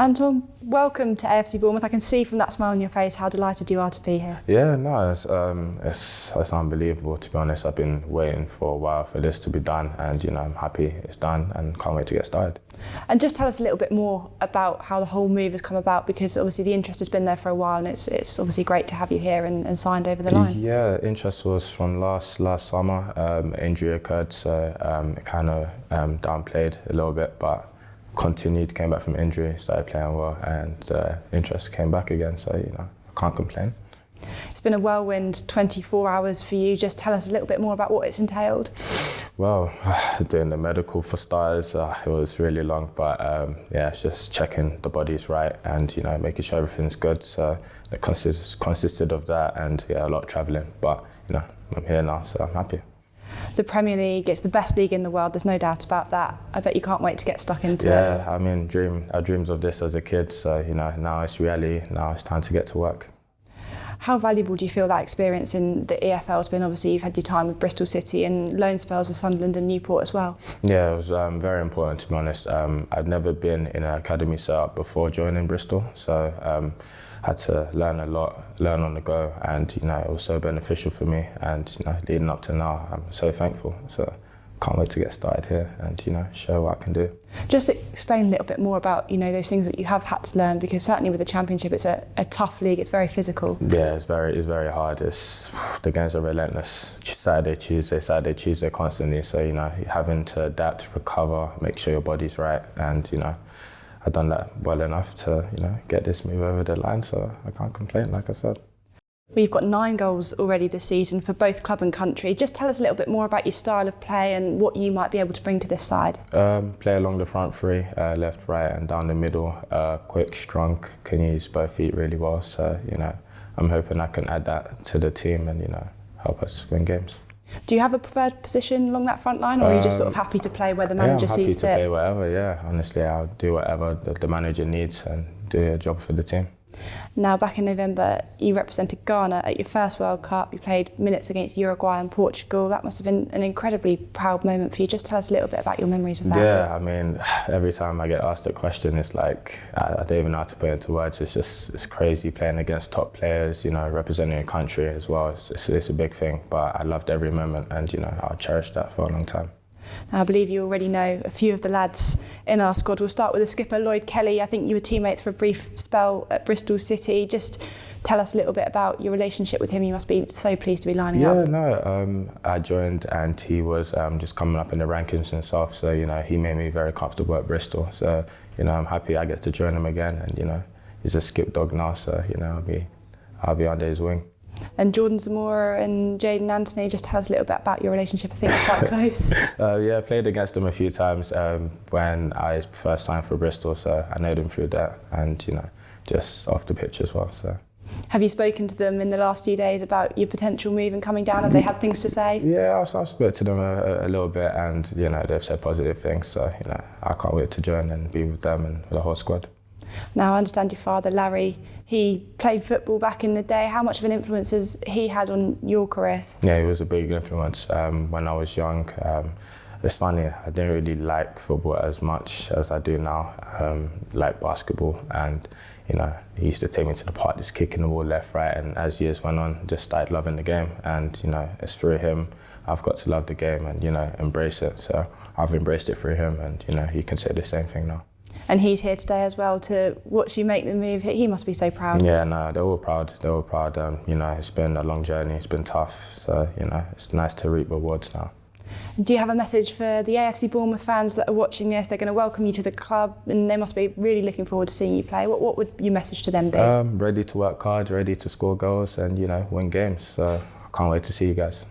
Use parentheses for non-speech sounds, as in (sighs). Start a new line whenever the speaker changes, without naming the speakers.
Anton, welcome to AFC Bournemouth. I can see from that smile on your face how delighted you are to be here.
Yeah, no, it's, um, it's, it's unbelievable to be honest. I've been waiting for a while for this to be done and you know, I'm happy it's done and can't wait to get started.
And just tell us a little bit more about how the whole move has come about because obviously the interest has been there for a while and it's, it's obviously great to have you here and, and signed over the line.
Yeah, interest was from last last summer. Um, injury occurred so um, it kind of um, downplayed a little bit but continued, came back from injury, started playing well, and uh, interest came back again. So you know, I can't complain.
It's been a whirlwind 24 hours for you. Just tell us a little bit more about what it's entailed.
Well, (sighs) doing the medical for starters, uh, it was really long, but um, yeah, it's just checking the body's right and you know making sure everything's good. So it consist consisted of that and yeah, a lot of travelling. But you know, I'm here now, so I'm happy
the Premier League, it's the best league in the world, there's no doubt about that. I bet you can't wait to get stuck into
yeah,
it.
Yeah, I mean, dream, I dreams of this as a kid, so, you know, now it's reality, now it's time to get to work.
How valuable do you feel that experience in the EFL has been? Obviously, you've had your time with Bristol City and loan spells with Sunderland and Newport as well.
Yeah, it was um, very important to be honest. Um, I'd never been in an academy setup before joining Bristol, so um, had to learn a lot, learn on the go, and you know it was so beneficial for me. And you know, leading up to now, I'm so thankful. So can't wait to get started here and you know show what I can do.
Just explain a little bit more about you know those things that you have had to learn because certainly with the championship it's a, a tough league. It's very physical.
Yeah, it's very it's very hard. It's the games are relentless. Saturday, Tuesday, Saturday, Tuesday, constantly. So you know having to adapt, recover, make sure your body's right, and you know I've done that well enough to, you know, get this move over the line, so I can't complain, like I said.
We've got nine goals already this season for both club and country. Just tell us a little bit more about your style of play and what you might be able to bring to this side.
Um, play along the front three, uh, left, right and down the middle. Uh, quick, strong, can use both feet really well. So, you know, I'm hoping I can add that to the team and, you know, help us win games.
Do you have a preferred position along that front line, or are you just sort of um, happy to play where the manager sees?
yeah,
I'm happy
to
it?
play wherever. Yeah, honestly, I'll do whatever the manager needs and do a job for the team.
Now, back in November, you represented Ghana at your first World Cup. You played minutes against Uruguay and Portugal. That must have been an incredibly proud moment for you. Just tell us a little bit about your memories of that.
Yeah, I mean, (sighs) every time I get asked a question, it's like, I, don't even know how to put it into words. It's just, it's crazy playing against top players, you know, representing a country as well. It's, it's, it's a big thing, but I loved every moment and, you know, I'll cherish that for a long time.
Now, I believe you already know a few of the lads in our squad. We'll start with the skipper, Lloyd Kelly. I think you were teammates for a brief spell at Bristol City. Just tell us a little bit about your relationship with him. You must be so pleased to be lining
yeah,
up.
Yeah, no, um, I joined and he was um, just coming up in the rankings and stuff. So, you know, he made me very comfortable at Bristol. So, you know, I'm happy I get to join him again. And, you know, he's a skip dog now. So, you know, I'll be, I'll be under his wing.
And Jordan Zemura and Jaidon Anthony, just tell us a little bit about your relationship. I think it's quite (laughs) close.
uh, yeah, I played against them a few times um, when I first signed for Bristol, so I know them through that and, you know, just off the pitch as well. So.
Have you spoken to them in the last few days about your potential move and coming down? Have they had things to say?
Yeah, I've, I've spoken to them a, a, little bit and, you know, they've said positive things. So, you know, I can't wait to join and be with them and the whole squad.
Now, I understand your father, Larry, he played football back in the day. How much of an influence has he had on your career?
Yeah, he was a big influence um, when I was young. Um, it's funny, I didn't really like football as much as I do now, um, like basketball. And, you know, he used to take me to the park, just kicking the ball left, right. And as years went on, just started loving the game. And, you know, it's through him, I've got to love the game and, you know, embrace it. So I've embraced it through him and, you know, he can say the same thing now
and he's here today as well to watch you make the move. He must be so proud.
Yeah, no, they're all proud. They're all proud. Um, you know, it's been a long journey. It's been tough. So you know, it's nice to reap rewards now.
Do you have a message for the AFC Bournemouth fans that are watching this? They're going to welcome you to the club and they must be really looking forward to seeing you play. What, what would your message to them be?
Um, ready to work hard, ready to score goals and, you know, win games. So I can't wait to see you guys.